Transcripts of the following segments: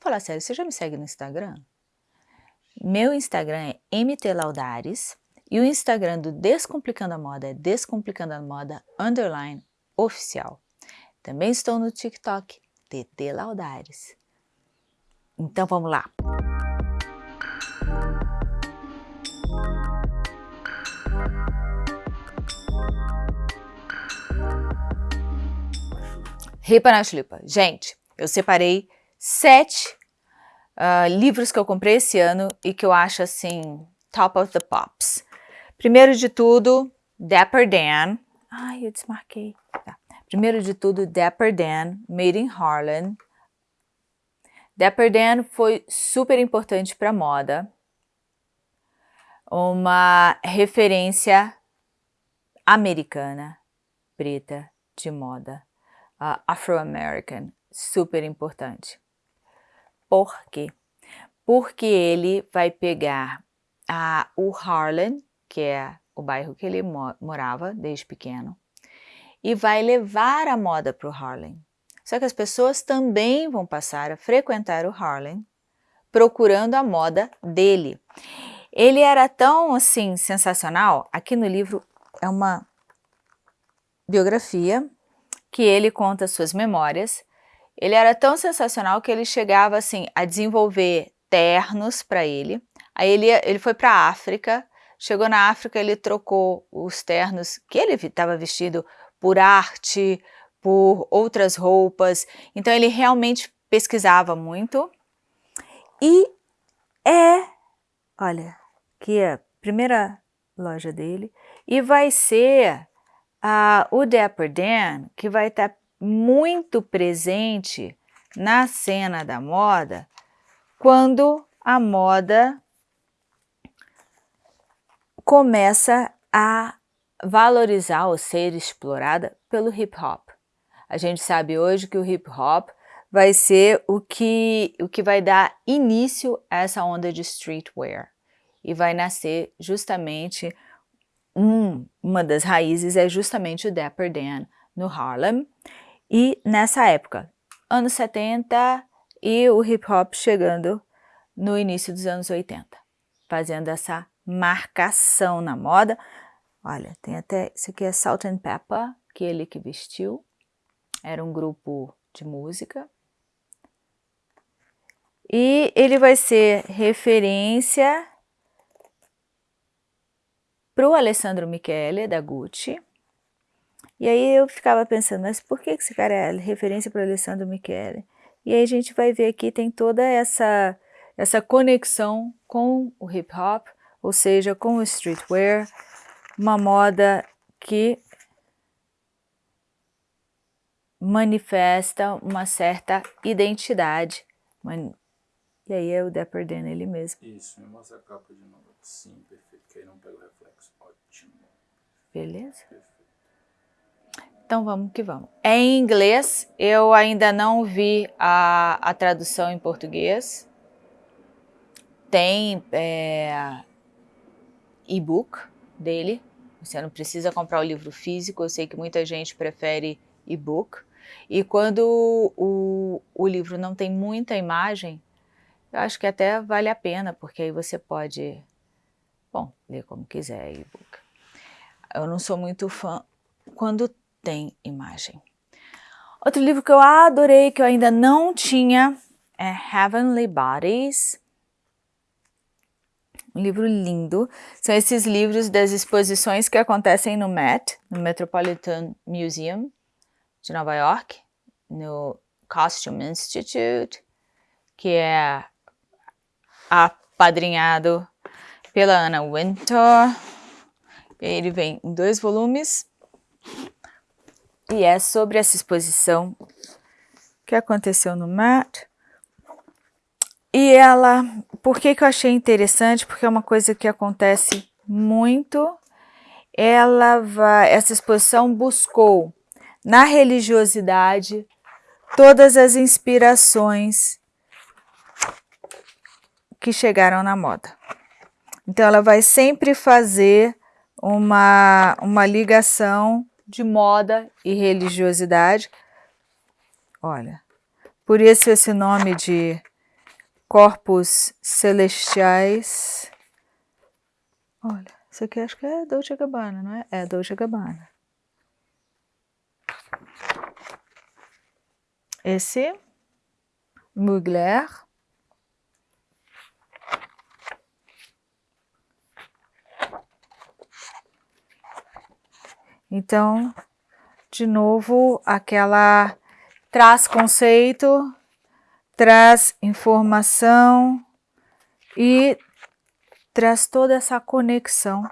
vamos falar sério, você já me segue no Instagram? Meu Instagram é mtlaudares e o Instagram do Descomplicando a Moda é Descomplicando a Moda underline oficial. Também estou no TikTok, TT Laudares. Então vamos lá. Ripa na Chlipa. Gente, eu separei sete uh, livros que eu comprei esse ano e que eu acho assim, top of the pops. Primeiro de tudo, Dapper Dan. Ai, eu desmarquei. Tá. Primeiro de tudo, Dapper Dan, Made in Harlem. Dapper Dan foi super importante para moda. Uma referência americana, preta, de moda. Uh, Afro-American, super importante. Por quê? Porque ele vai pegar uh, o Harlem, que é o bairro que ele morava desde pequeno, e vai levar a moda para o Harlem. Só que as pessoas também vão passar a frequentar o Harlem procurando a moda dele. Ele era tão, assim, sensacional, aqui no livro é uma biografia que ele conta suas memórias. Ele era tão sensacional que ele chegava, assim, a desenvolver ternos para ele. Aí ele, ele foi para a África, chegou na África, ele trocou os ternos que ele estava vestido por arte, por outras roupas. Então ele realmente pesquisava muito. E é, olha, que é a primeira loja dele. E vai ser uh, o Dapper Dan, que vai estar tá muito presente na cena da moda, quando a moda começa a valorizar ou ser explorada pelo hip hop. A gente sabe hoje que o hip hop vai ser o que, o que vai dar início a essa onda de streetwear e vai nascer justamente um, uma das raízes é justamente o Dapper Dan no Harlem e nessa época, anos 70 e o hip hop chegando no início dos anos 80, fazendo essa marcação na moda, Olha, tem até, isso aqui é Salt and Pepper, que ele que vestiu. Era um grupo de música. E ele vai ser referência para o Alessandro Michele, da Gucci. E aí eu ficava pensando, mas por que esse cara é referência para o Alessandro Michele? E aí a gente vai ver aqui, tem toda essa, essa conexão com o hip hop, ou seja, com o streetwear, uma moda que manifesta uma certa identidade. E aí é o Dapper Dan ele mesmo. Isso, me mostra a capa de novo. Sim, perfeito, que aí não pega o reflexo. Ótimo. Beleza? Perfeito. Então vamos que vamos. É em inglês, eu ainda não vi a, a tradução em português. Tem é, e-book dele, você não precisa comprar o livro físico, eu sei que muita gente prefere e-book. E quando o, o livro não tem muita imagem, eu acho que até vale a pena, porque aí você pode, bom, ler como quiser e-book. Eu não sou muito fã quando tem imagem. Outro livro que eu adorei, que eu ainda não tinha, é Heavenly Bodies, um livro lindo. São esses livros das exposições que acontecem no Met, no Metropolitan Museum de Nova York, no Costume Institute, que é apadrinhado pela Anna Wintour. Ele vem em dois volumes e é sobre essa exposição que aconteceu no Met. E ela, por que, que eu achei interessante? Porque é uma coisa que acontece muito. Ela vai, essa exposição buscou na religiosidade todas as inspirações que chegaram na moda. Então ela vai sempre fazer uma, uma ligação de moda e religiosidade. Olha, por isso esse nome de corpos celestiais. Olha, isso aqui acho que é Dolce Gabbana, não é? É Dolce Gabbana. Esse, Mugler. Então, de novo, aquela traz conceito, traz informação e traz toda essa conexão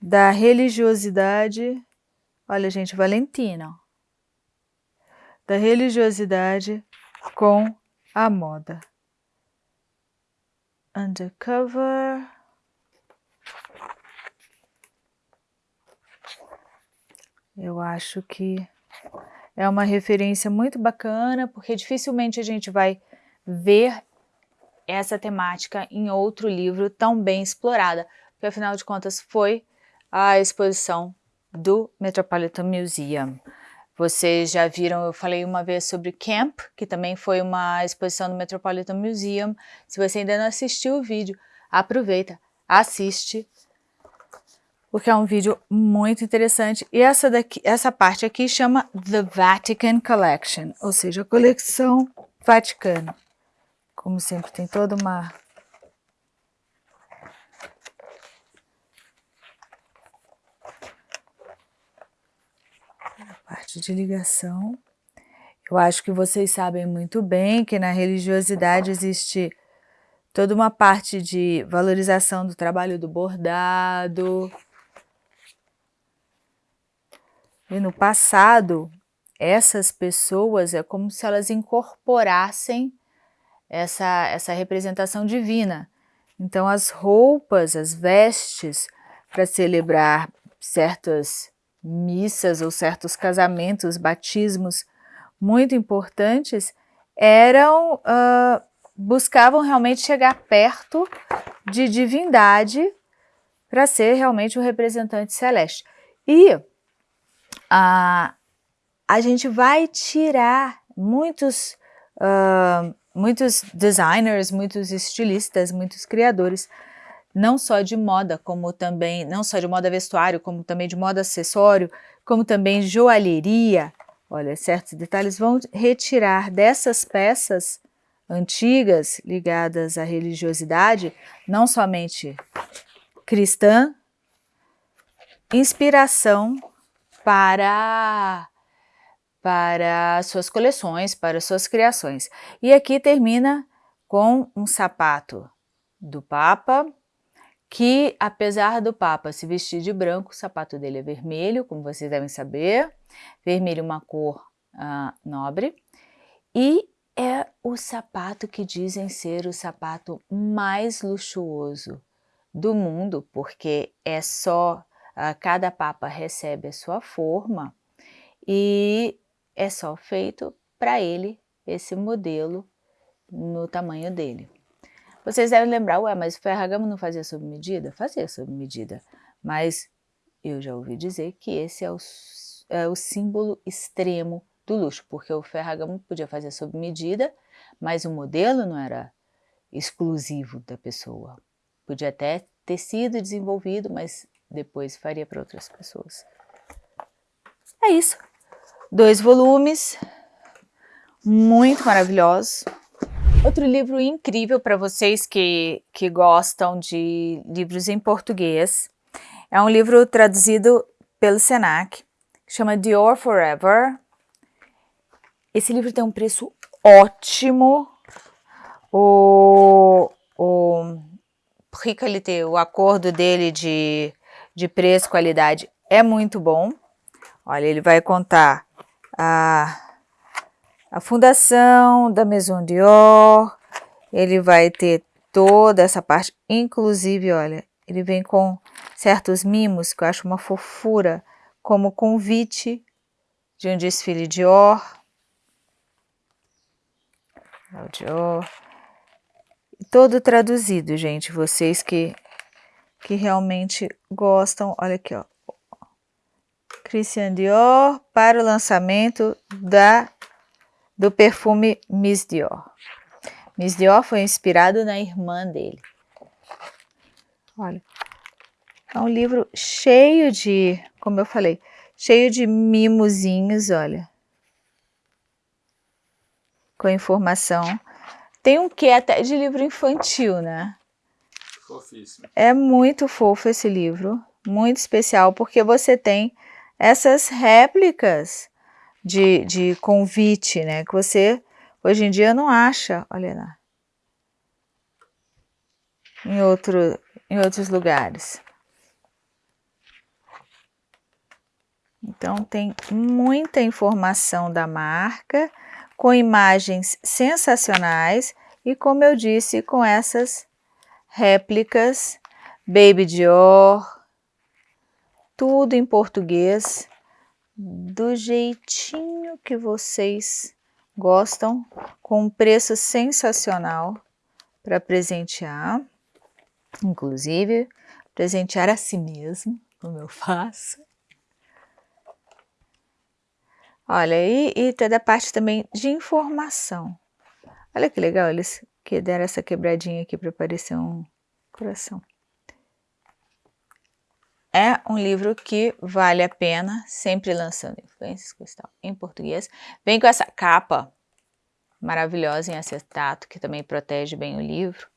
da religiosidade, olha gente, Valentina, da religiosidade com a moda. Undercover. Eu acho que é uma referência muito bacana, porque dificilmente a gente vai ver essa temática em outro livro tão bem explorada, porque afinal de contas foi a exposição do Metropolitan Museum. Vocês já viram, eu falei uma vez sobre Camp, que também foi uma exposição do Metropolitan Museum. Se você ainda não assistiu o vídeo, aproveita, assiste, porque é um vídeo muito interessante. E essa, daqui, essa parte aqui chama The Vatican Collection, ou seja, a coleção Vaticano. Como sempre, tem toda uma... A parte de ligação. Eu acho que vocês sabem muito bem que na religiosidade existe toda uma parte de valorização do trabalho do bordado, E no passado, essas pessoas é como se elas incorporassem essa, essa representação divina. Então as roupas, as vestes, para celebrar certas missas ou certos casamentos, batismos muito importantes, eram, uh, buscavam realmente chegar perto de divindade para ser realmente o representante celeste. E a, a gente vai tirar muitos, uh, muitos designers, muitos estilistas, muitos criadores, não só de moda, como também, não só de moda vestuário, como também de moda acessório, como também joalheria, olha, certos detalhes vão retirar dessas peças antigas ligadas à religiosidade, não somente cristã, inspiração para, para suas coleções, para suas criações. E aqui termina com um sapato do Papa, que apesar do Papa se vestir de branco, o sapato dele é vermelho, como vocês devem saber, vermelho é uma cor uh, nobre, e é o sapato que dizem ser o sapato mais luxuoso do mundo, porque é só cada papa recebe a sua forma e é só feito para ele esse modelo no tamanho dele. Vocês devem lembrar, ué, mas o Ferragamo não fazia sob medida? Fazia sob medida, mas eu já ouvi dizer que esse é o, é o símbolo extremo do luxo, porque o Ferragamo podia fazer sob medida, mas o modelo não era exclusivo da pessoa. Podia até ter sido desenvolvido, mas depois faria para outras pessoas. É isso. Dois volumes, muito maravilhosos. Outro livro incrível para vocês que, que gostam de livros em português. É um livro traduzido pelo Senac, que chama Dior Forever. Esse livro tem um preço ótimo. O, o prix qualité, o acordo dele de de preço, qualidade é muito bom. Olha, ele vai contar a, a fundação da Maison Dior, ele vai ter toda essa parte, inclusive, olha, ele vem com certos mimos que eu acho uma fofura, como convite de um desfile Dior. É Dior. Todo traduzido, gente, vocês que que realmente gostam. Olha aqui, ó. Christian Dior para o lançamento da, do perfume Miss Dior. Miss Dior foi inspirado na irmã dele. Olha, é um livro cheio de, como eu falei, cheio de mimozinhos, olha. Com informação. Tem um quê até de livro infantil, né? Fofíssimo. É muito fofo esse livro, muito especial, porque você tem essas réplicas de, de convite, né? Que você hoje em dia não acha, olha lá, em, outro, em outros lugares. Então tem muita informação da marca, com imagens sensacionais e como eu disse, com essas réplicas Baby Dior, tudo em português, do jeitinho que vocês gostam, com um preço sensacional para presentear, inclusive presentear a si mesmo, como eu faço. Olha, e, e toda a parte também de informação. Olha que legal, eles que deram essa quebradinha aqui para parecer um coração. É um livro que vale a pena, sempre lançando influências cristal em português. Vem com essa capa maravilhosa em acetato, que também protege bem o livro.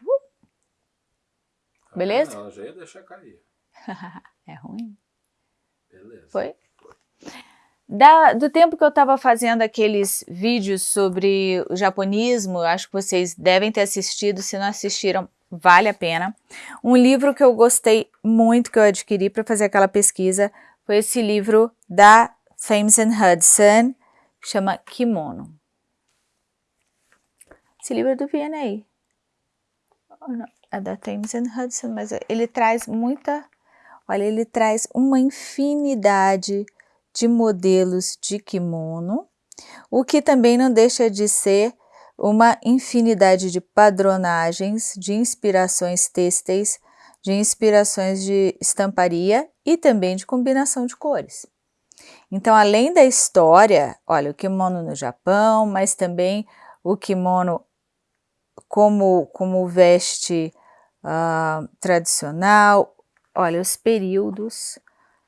Uh! Beleza? Ela já ia deixar cair. é ruim? Beleza. Foi? Da, do tempo que eu estava fazendo aqueles vídeos sobre o japonismo, acho que vocês devem ter assistido, se não assistiram, vale a pena. Um livro que eu gostei muito, que eu adquiri para fazer aquela pesquisa, foi esse livro da Thames Hudson, que chama Kimono. Esse livro é do V&A. É da Thames Hudson, mas ele traz muita... Olha, ele traz uma infinidade de modelos de kimono, o que também não deixa de ser uma infinidade de padronagens, de inspirações têxteis, de inspirações de estamparia e também de combinação de cores. Então, além da história, olha, o kimono no Japão, mas também o kimono como, como veste uh, tradicional, olha, os períodos,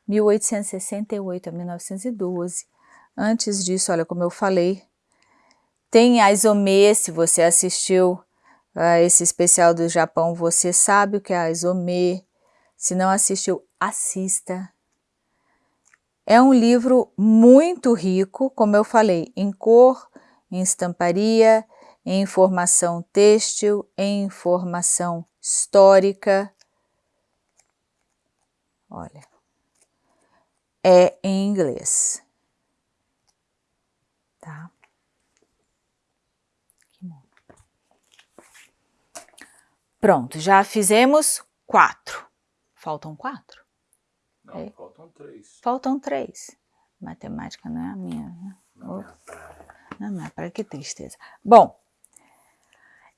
1868 a 1912. Antes disso, olha, como eu falei, tem a se você assistiu a esse especial do Japão, você sabe o que é a. Se não assistiu, assista. É um livro muito rico, como eu falei, em cor, em estamparia, em informação têxtil, em informação histórica. Olha, é em inglês. Tá? Pronto, já fizemos quatro. Faltam quatro? Não, é. faltam três. Faltam três. Matemática não é a minha, né? Não é a é praia, que tristeza. Bom,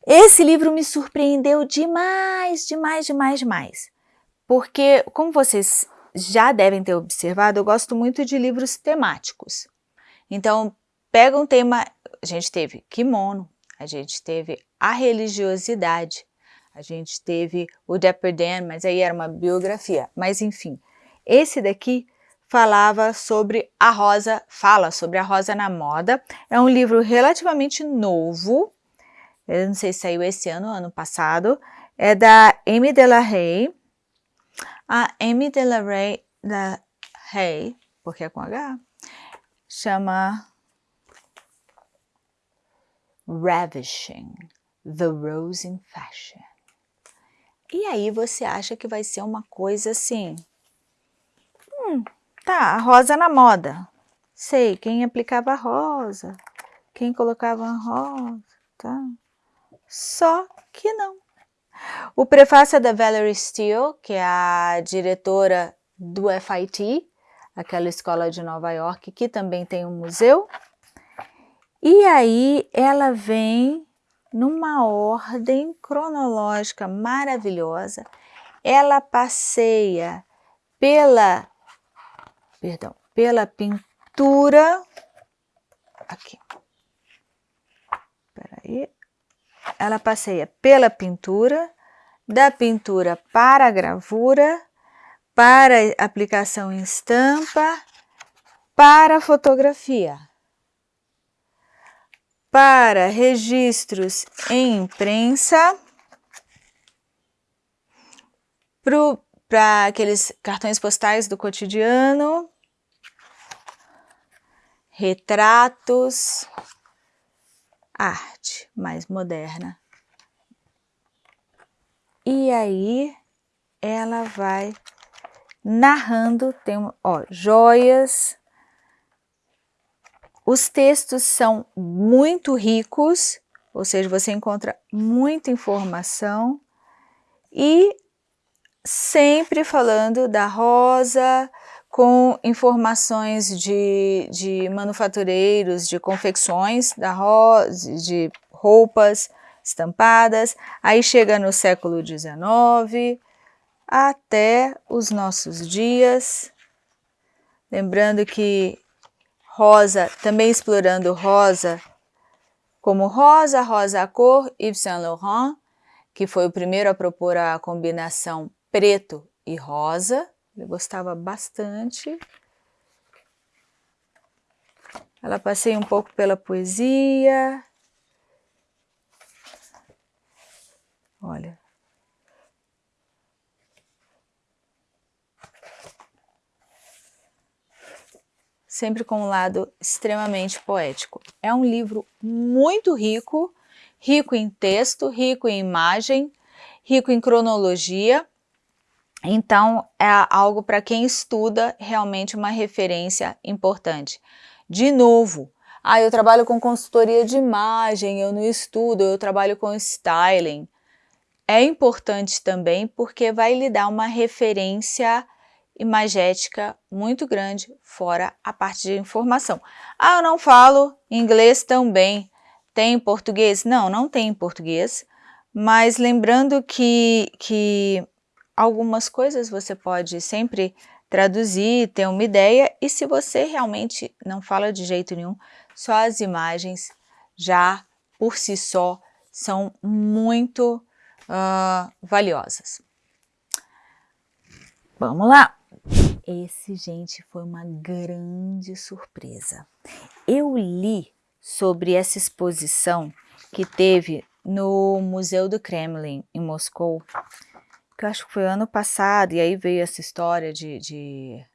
esse livro me surpreendeu demais, demais, demais, demais. Porque, como vocês já devem ter observado, eu gosto muito de livros temáticos. Então, pega um tema, a gente teve kimono, a gente teve a religiosidade, a gente teve o Dapper Dan, mas aí era uma biografia. Mas enfim, esse daqui falava sobre a rosa, fala sobre a rosa na moda. É um livro relativamente novo, eu não sei se saiu esse ano ou ano passado. É da Amy Delahaye. A Amy Delahaye, da Hay, porque é com H, chama Ravishing, The Rose in Fashion. E aí você acha que vai ser uma coisa assim, hum, tá, rosa na moda. Sei, quem aplicava rosa, quem colocava rosa, tá? Só que não. O prefácio é da Valerie Steele, que é a diretora do FIT, aquela escola de Nova York, que também tem um museu. E aí ela vem numa ordem cronológica maravilhosa. Ela passeia pela, perdão, pela pintura, aqui, Aí ela passeia pela pintura, da pintura para a gravura, para aplicação em estampa, para fotografia, para registros em imprensa, para aqueles cartões postais do cotidiano, retratos, arte mais moderna. E aí ela vai narrando, tem ó, joias. Os textos são muito ricos, ou seja, você encontra muita informação e sempre falando da rosa, com informações de, de manufatureiros, de confecções da rosa, de roupas estampadas, aí chega no século XIX, até os nossos dias. Lembrando que Rosa, também explorando Rosa como Rosa, Rosa a cor, Yves Saint Laurent, que foi o primeiro a propor a combinação preto e rosa. Ele gostava bastante. Ela passei um pouco pela poesia. Olha, sempre com um lado extremamente poético. É um livro muito rico, rico em texto, rico em imagem, rico em cronologia, então é algo para quem estuda realmente uma referência importante. De novo, ah, eu trabalho com consultoria de imagem, eu não estudo, eu trabalho com styling. É importante também porque vai lhe dar uma referência imagética muito grande, fora a parte de informação. Ah, eu não falo inglês tão bem. Tem em português? Não, não tem em português. Mas lembrando que, que algumas coisas você pode sempre traduzir, ter uma ideia. E se você realmente não fala de jeito nenhum, só as imagens já por si só são muito uh, valiosas. Vamos lá! Esse, gente, foi uma grande surpresa. Eu li sobre essa exposição que teve no Museu do Kremlin, em Moscou, que eu acho que foi ano passado, e aí veio essa história de, de,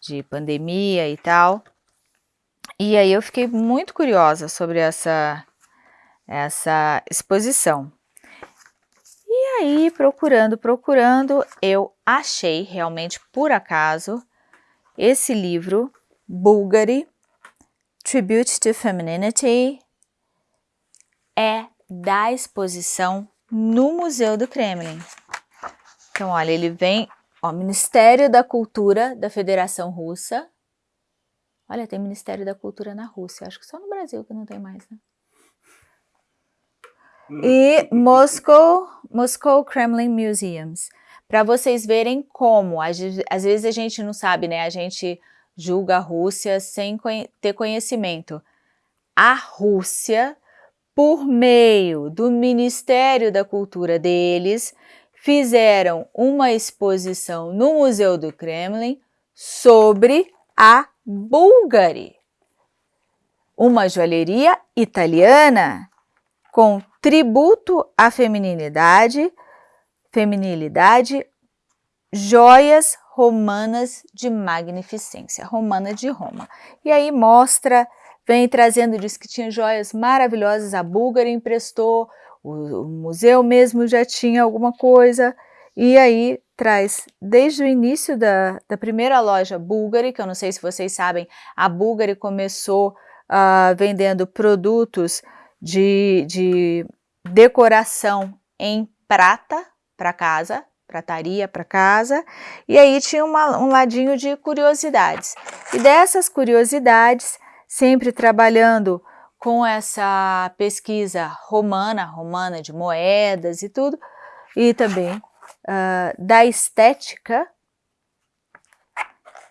de pandemia e tal. E aí eu fiquei muito curiosa sobre essa, essa exposição. E aí, procurando, procurando, eu achei realmente por acaso esse livro, Bulgari, Tribute to Femininity, é da exposição no Museu do Kremlin. Então, olha, ele vem, ó, Ministério da Cultura da Federação Russa. Olha, tem Ministério da Cultura na Rússia, acho que só no Brasil que não tem mais, né? E Moscow, Moscow Kremlin Museums, para vocês verem como, às, às vezes a gente não sabe, né, a gente julga a Rússia sem ter conhecimento. A Rússia, por meio do Ministério da Cultura deles, fizeram uma exposição no Museu do Kremlin sobre a Bulgari, uma joalheria italiana com tributo à feminilidade, feminilidade, joias romanas de magnificência, romana de Roma. E aí mostra, vem trazendo, diz que tinha joias maravilhosas, a búlgara emprestou, o, museu mesmo já tinha alguma coisa, e aí traz desde o início da, da primeira loja Bulgari, que eu não sei se vocês sabem, a Bulgari começou uh, vendendo produtos de, de decoração em prata para casa, prataria para casa, e aí tinha uma, um ladinho de curiosidades. E dessas curiosidades, sempre trabalhando com essa pesquisa romana, romana de moedas e tudo, e também uh, da estética,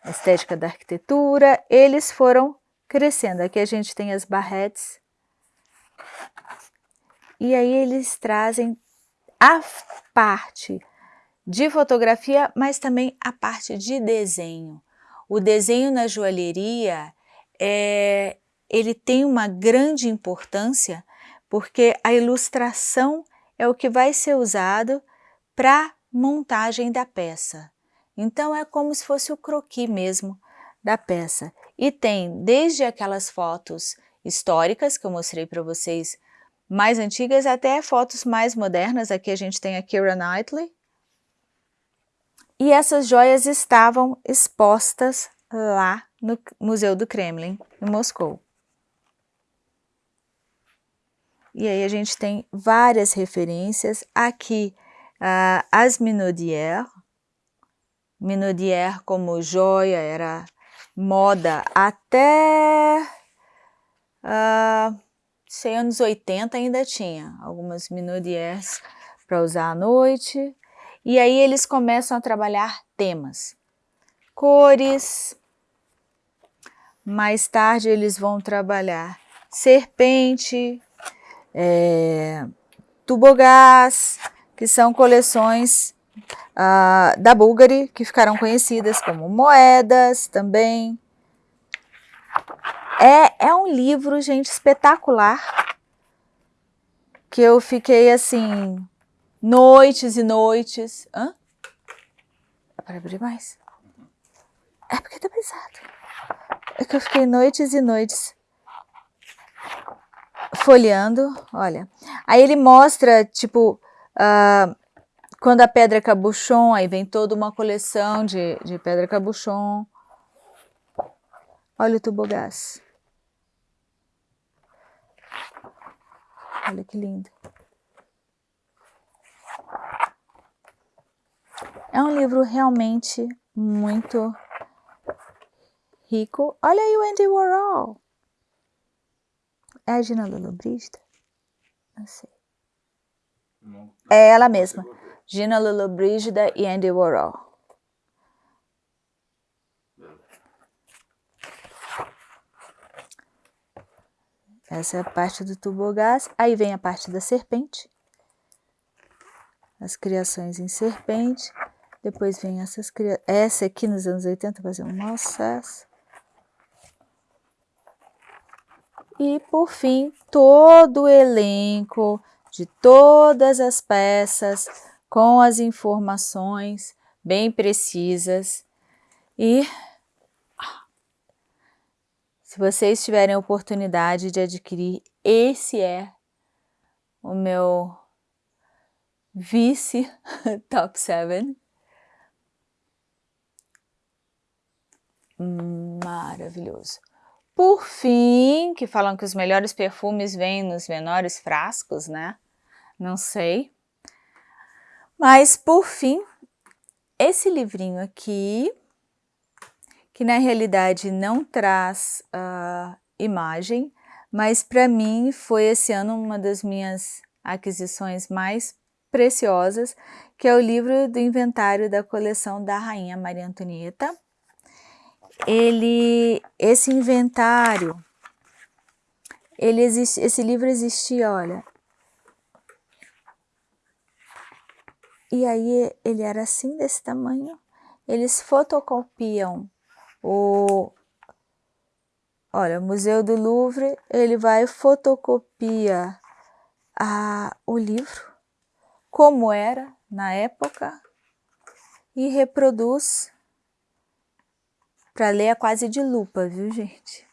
estética da arquitetura, eles foram crescendo. Aqui a gente tem as barretes, E aí eles trazem a parte de fotografia, mas também a parte de desenho. O desenho na joalheria, é, ele tem uma grande importância porque a ilustração é o que vai ser usado para montagem da peça. Então é como se fosse o croquis mesmo da peça. E tem desde aquelas fotos históricas que eu mostrei para vocês, mais antigas, até fotos mais modernas. Aqui a gente tem a Keira Knightley. E essas joias estavam expostas lá no Museu do Kremlin, em Moscou. E aí a gente tem várias referências. Aqui, uh, as Minaudière. Minaudière como joia era moda até... Uh, sei, anos 80 ainda tinha algumas Minaudières para usar à noite. E aí eles começam a trabalhar temas, cores. Mais tarde eles vão trabalhar serpente, é, tubogás, que são coleções uh, da Bulgari, que ficaram conhecidas como moedas também. É, é um livro, gente, espetacular, que eu fiquei assim, noites e noites. Hã? É para abrir mais? É porque tá pesado. É que eu fiquei noites e noites folheando, olha. Aí ele mostra, tipo, uh, quando a pedra cabuchon, aí vem toda uma coleção de, de pedra cabuchon. Olha o tubogás. Olha que lindo. É um livro realmente muito rico. Olha aí o Andy Warhol. É a Gina Lollobrigida? Não sei. Não, é ela mesma. Gina Lollobrigida e Andy Warhol. Essa é a parte do tubogás. Aí vem a parte da serpente. As criações em serpente. Depois vem essas criações. Essa aqui nos anos 80 fazia um mau sucesso. E, por fim, todo o elenco de todas as peças com as informações bem precisas. E se vocês tiverem oportunidade de adquirir, esse é o meu vice top 7. Maravilhoso. Por fim, que falam que os melhores perfumes vêm nos menores frascos, né? Não sei. Mas, por fim, esse livrinho aqui, que na realidade não traz uh, imagem, mas para mim foi esse ano uma das minhas aquisições mais preciosas, que é o livro do inventário da coleção da Rainha Maria Antonieta, ele, esse inventário, ele existe, esse livro existia, olha. E aí ele era assim, desse tamanho. Eles fotocopiam o... Olha, o Museu do Louvre, ele vai fotocopia a, o livro, como era na época, e reproduz para ler é quase de lupa, viu gente?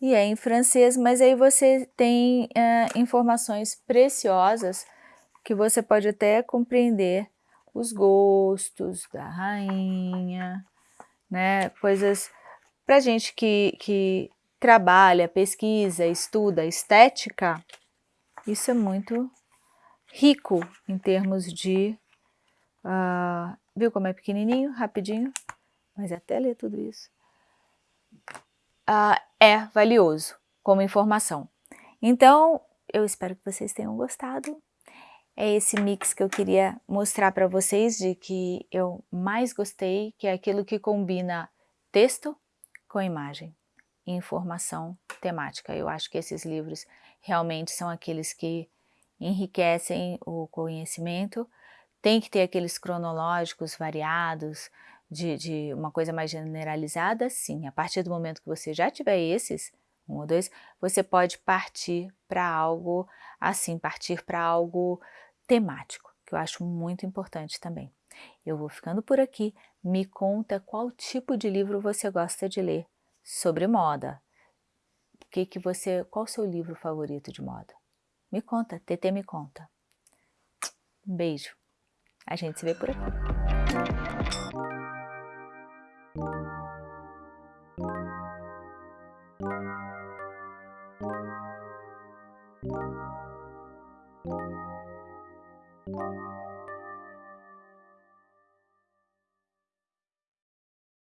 E é em francês, mas aí você tem uh, informações preciosas que você pode até compreender os gostos da rainha, né? Coisas para gente que, que trabalha, pesquisa, estuda estética, isso é muito rico em termos de... Uh, viu como é pequenininho, rapidinho? mas até ler tudo isso, uh, é valioso como informação. Então, eu espero que vocês tenham gostado. É esse mix que eu queria mostrar para vocês de que eu mais gostei, que é aquilo que combina texto com imagem. informação temática. Eu acho que esses livros realmente são aqueles que enriquecem o conhecimento, tem que ter aqueles cronológicos variados, de, de, uma coisa mais generalizada, sim. A partir do momento que você já tiver esses, um ou dois, você pode partir para algo assim, partir para algo temático, que eu acho muito importante também. Eu vou ficando por aqui, me conta qual tipo de livro você gosta de ler sobre moda. Que que você, qual o seu livro favorito de moda? Me conta, TT me conta. Um beijo. A gente se vê por aqui.